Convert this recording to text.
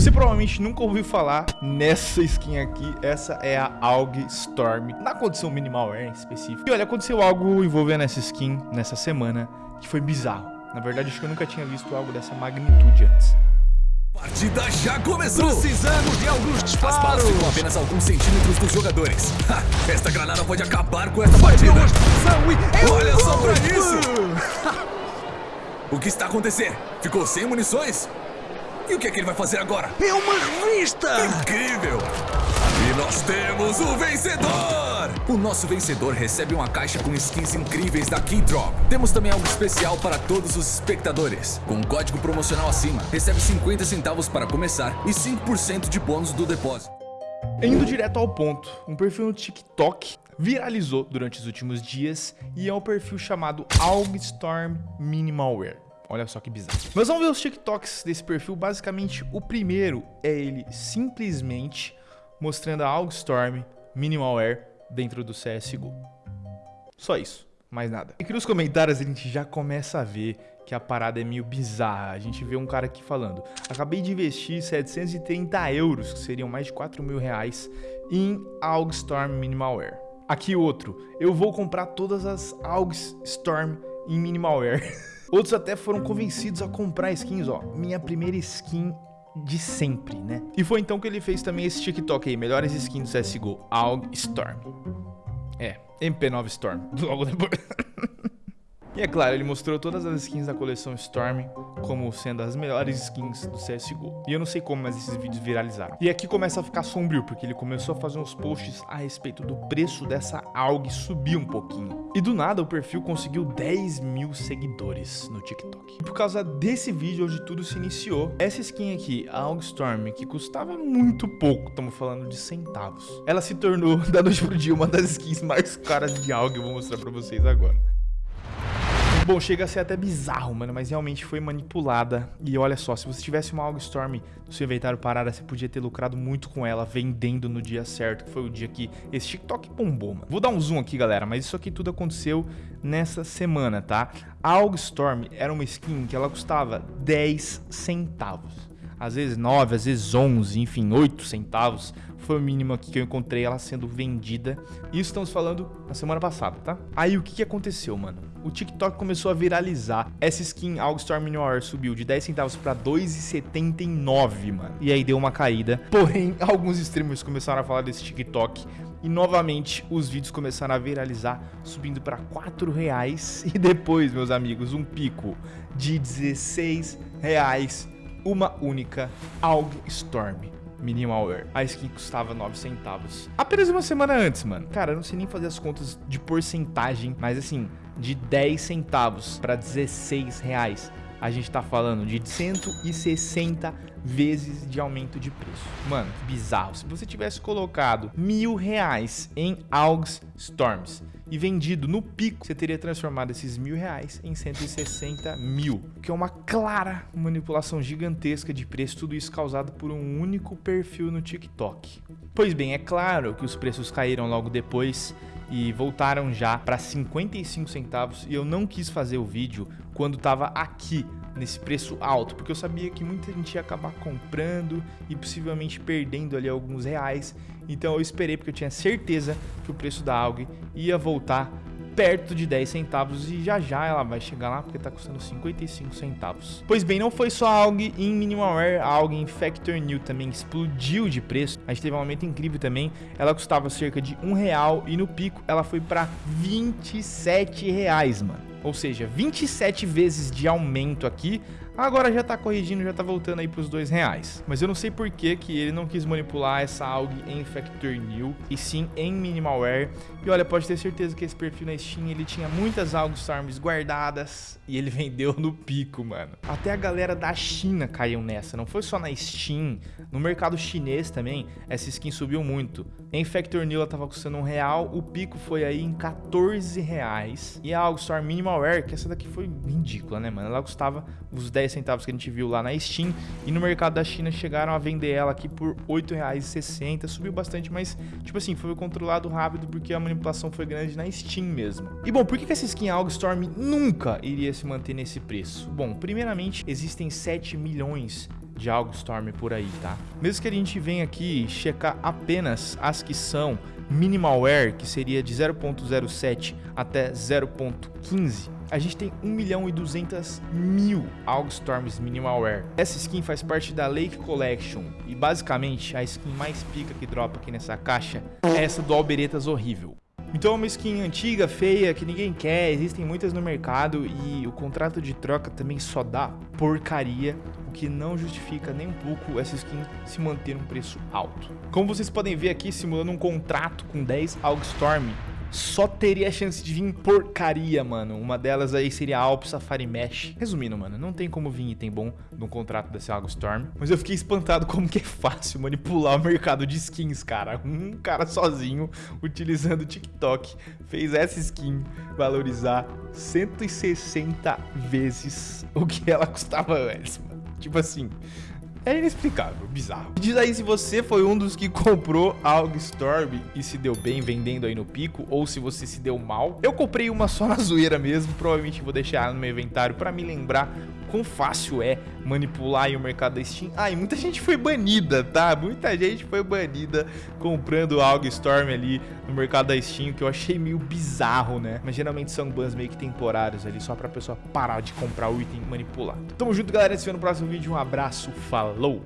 Você provavelmente nunca ouviu falar nessa skin aqui. Essa é a AUG Storm, na condição minimal em específico. E olha, aconteceu algo envolvendo essa skin nessa semana que foi bizarro. Na verdade, acho que eu nunca tinha visto algo dessa magnitude antes. Partida já começou! Precisamos de alguns disparos! As balas ficam apenas alguns centímetros dos jogadores. Ha, esta granada pode acabar com esta partida! Olha só pra isso! o que está acontecendo? Ficou sem munições? E o que é que ele vai fazer agora? É uma revista! Incrível! E nós temos o vencedor! O nosso vencedor recebe uma caixa com skins incríveis da Keydrop. Temos também algo especial para todos os espectadores. Com um código promocional acima, recebe 50 centavos para começar e 5% de bônus do depósito. Indo direto ao ponto, um perfil no TikTok viralizou durante os últimos dias e é o um perfil chamado Augstorm Minimalware. Olha só que bizarro. Mas vamos ver os TikToks desse perfil. Basicamente, o primeiro é ele simplesmente mostrando a Augstorm Minimalware dentro do CSGO. Só isso, mais nada. Aqui nos comentários a gente já começa a ver que a parada é meio bizarra. A gente vê um cara aqui falando, acabei de investir 730 euros, que seriam mais de 4 mil reais, em Augstorm Minimalware. Aqui outro, eu vou comprar todas as Augstorm em Minimalware. Outros até foram convencidos a comprar skins, ó. Minha primeira skin de sempre, né? E foi então que ele fez também esse TikTok aí, melhores skins do CSGO, AUG Storm. É, MP9 Storm, logo depois. E é claro, ele mostrou todas as skins da coleção Storm como sendo as melhores skins do CSGO. E eu não sei como, mas esses vídeos viralizaram. E aqui começa a ficar sombrio, porque ele começou a fazer uns posts a respeito do preço dessa AUG subir um pouquinho. E do nada o perfil conseguiu 10 mil seguidores no TikTok. E por causa desse vídeo onde tudo se iniciou, essa skin aqui, a AUG Storm, que custava muito pouco, estamos falando de centavos, ela se tornou, da noite pro dia, uma das skins mais caras de AUG, eu vou mostrar pra vocês agora. Bom, chega a ser até bizarro, mano, mas realmente foi manipulada. E olha só, se você tivesse uma Storm no seu inventário parada, você podia ter lucrado muito com ela vendendo no dia certo, que foi o dia que esse TikTok bombou, mano. Vou dar um zoom aqui, galera, mas isso aqui tudo aconteceu nessa semana, tá? A Storm era uma skin que ela custava 10 centavos. Às vezes 9, às vezes 11, enfim, 8 centavos foi o mínimo aqui que eu encontrei ela sendo vendida. Isso estamos falando na semana passada, tá? Aí o que, que aconteceu, mano? O TikTok começou a viralizar. Essa skin Augstorm Noir subiu de 10 centavos para 2,79, mano. E aí deu uma caída. Porém, alguns streamers começaram a falar desse TikTok e novamente os vídeos começaram a viralizar, subindo para 4 reais e depois, meus amigos, um pico de 16 reais, uma única AUG Storm. Minimalware. A skin custava 9 centavos. Apenas uma semana antes, mano. Cara, eu não sei nem fazer as contas de porcentagem, mas assim, de 10 centavos para 16 reais. A gente tá falando de 160 vezes de aumento de preço. Mano, que bizarro. Se você tivesse colocado mil reais em AUGS Storms e vendido no pico, você teria transformado esses mil reais em 160 mil, que é uma clara manipulação gigantesca de preço, tudo isso causado por um único perfil no TikTok. Pois bem, é claro que os preços caíram logo depois e voltaram já para 55 centavos e eu não quis fazer o vídeo quando estava aqui nesse preço alto, porque eu sabia que muita gente ia acabar comprando e possivelmente perdendo ali alguns reais. Então eu esperei porque eu tinha certeza que o preço da AUG ia voltar perto de 10 centavos e já já ela vai chegar lá porque tá custando 55 centavos. Pois bem, não foi só a AUG em Minimalware, a AUG em Factor New também explodiu de preço. A gente teve um aumento incrível também. Ela custava cerca de um real e no pico ela foi para 27 reais, mano. Ou seja, 27 vezes de aumento aqui. Agora já tá corrigindo, já tá voltando aí pros dois reais. Mas eu não sei por que, que ele não quis manipular essa AUG em Factor New e sim em Minimalware. E olha, pode ter certeza que esse perfil na Steam, ele tinha muitas AUG Storms guardadas e ele vendeu no pico, mano. Até a galera da China caiu nessa, não foi só na Steam, no mercado chinês também, essa skin subiu muito. Em Factor New ela tava custando um real, o pico foi aí em 14 reais. E a AUG Storm Minimalware, que essa daqui foi ridícula, né, mano? Ela custava os 10 centavos que a gente viu lá na Steam. E no mercado da China chegaram a vender ela aqui por R$ 8,60. Subiu bastante, mas, tipo assim, foi controlado rápido porque a manipulação foi grande na Steam mesmo. E bom, por que essa skin Storm nunca iria se manter nesse preço? Bom, primeiramente, existem 7 milhões de Storm por aí, tá? Mesmo que a gente venha aqui checar apenas as que são minimalware, que seria de 0.07 até 0.15, a gente tem 1 milhão e 200 mil Storms Minimalware. Essa skin faz parte da Lake Collection e basicamente a skin mais pica que dropa aqui nessa caixa é essa do Alberetas Horrível. Então é uma skin antiga, feia, que ninguém quer, existem muitas no mercado e o contrato de troca também só dá porcaria, o que não justifica nem um pouco essa skin se manter um preço alto. Como vocês podem ver aqui, simulando um contrato com 10 Storm, só teria chance de vir porcaria, mano. Uma delas aí seria Alp Safari Mesh. Resumindo, mano, não tem como vir item bom num contrato desse Algo Storm. Mas eu fiquei espantado como que é fácil manipular o mercado de skins, cara. Um cara sozinho, utilizando o TikTok, fez essa skin valorizar 160 vezes o que ela custava antes, mano. Tipo assim, é inexplicável, bizarro. Diz aí se você foi um dos que comprou algo Storm e se deu bem vendendo aí no pico, ou se você se deu mal. Eu comprei uma só na zoeira mesmo, provavelmente vou deixar no meu inventário para me lembrar quão fácil é manipular o mercado da Steam. Ah, e muita gente foi banida, tá? Muita gente foi banida comprando algo Storm ali no mercado da Steam, que eu achei meio bizarro, né? Mas geralmente são bans meio que temporários ali, só pra pessoa parar de comprar o item manipular. Tamo junto, galera. Se vê no próximo vídeo. Um abraço, falou!